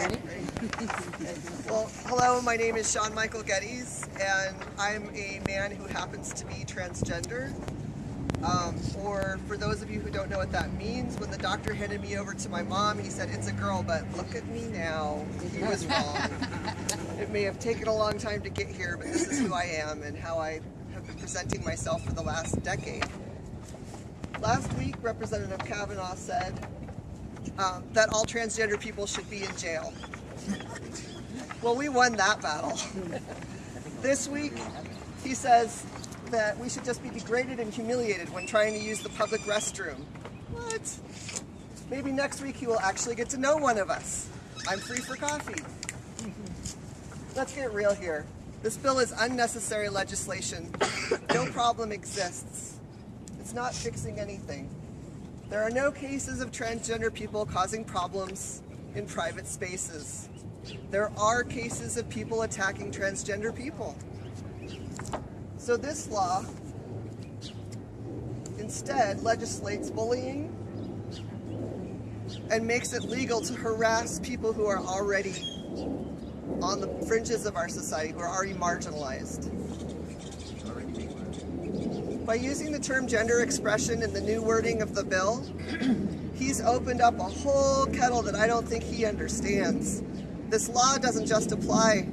Well, hello, my name is Sean Michael Geddes, and I'm a man who happens to be transgender. Um, or for those of you who don't know what that means, when the doctor handed me over to my mom, he said, it's a girl, but look at me now. He was wrong. it may have taken a long time to get here, but this is who I am and how I have been presenting myself for the last decade. Last week, Representative Kavanagh said um, that all transgender people should be in jail. Well, we won that battle. this week, he says that we should just be degraded and humiliated when trying to use the public restroom. What? Maybe next week he will actually get to know one of us. I'm free for coffee. Let's get real here. This bill is unnecessary legislation. No problem exists. It's not fixing anything. There are no cases of transgender people causing problems in private spaces. There are cases of people attacking transgender people. So this law instead legislates bullying and makes it legal to harass people who are already on the fringes of our society, who are already marginalized. By using the term gender expression in the new wording of the bill, he's opened up a whole kettle that I don't think he understands. This law doesn't just apply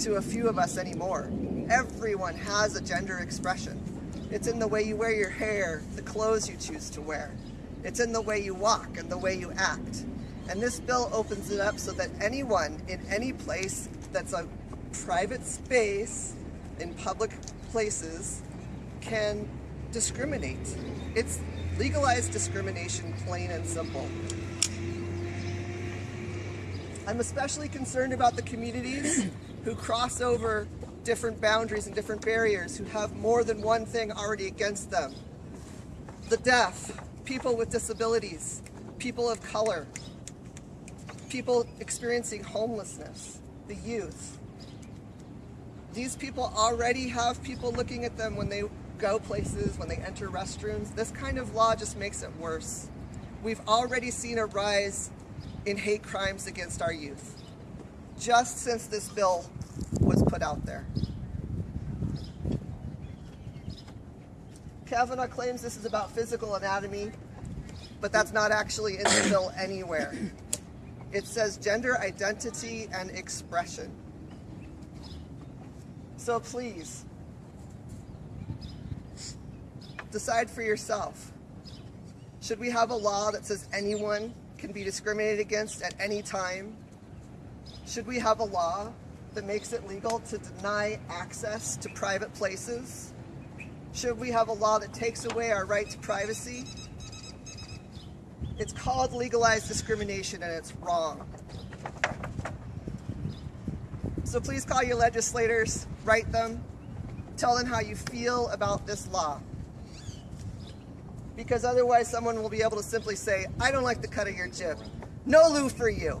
to a few of us anymore. Everyone has a gender expression. It's in the way you wear your hair, the clothes you choose to wear. It's in the way you walk and the way you act. And this bill opens it up so that anyone in any place that's a private space in public places can discriminate. It's legalized discrimination, plain and simple. I'm especially concerned about the communities who cross over different boundaries and different barriers, who have more than one thing already against them. The deaf, people with disabilities, people of color, people experiencing homelessness, the youth. These people already have people looking at them when they go places, when they enter restrooms. This kind of law just makes it worse. We've already seen a rise in hate crimes against our youth, just since this bill was put out there. Kavanagh claims this is about physical anatomy, but that's not actually in the bill anywhere. It says gender identity and expression. So please, decide for yourself. Should we have a law that says anyone can be discriminated against at any time? Should we have a law that makes it legal to deny access to private places? Should we have a law that takes away our right to privacy? It's called legalized discrimination and it's wrong. So please call your legislators, write them, tell them how you feel about this law because otherwise someone will be able to simply say, I don't like the cut of your jib. No loo for you.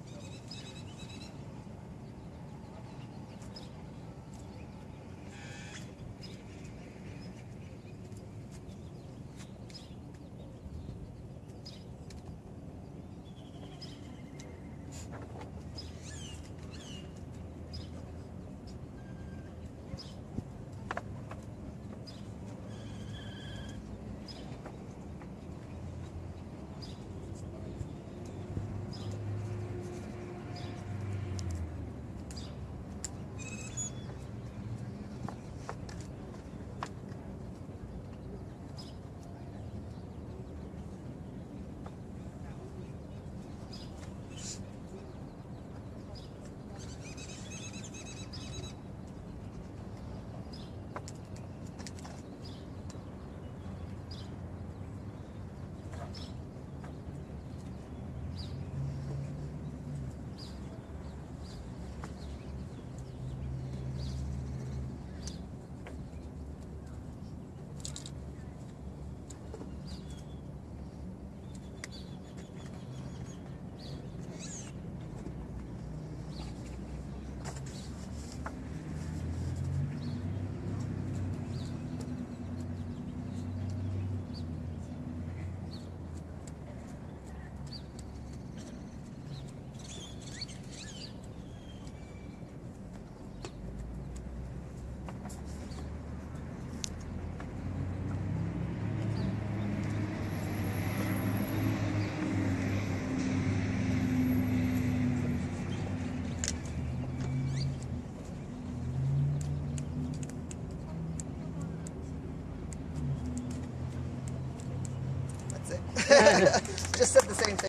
Just said the same thing.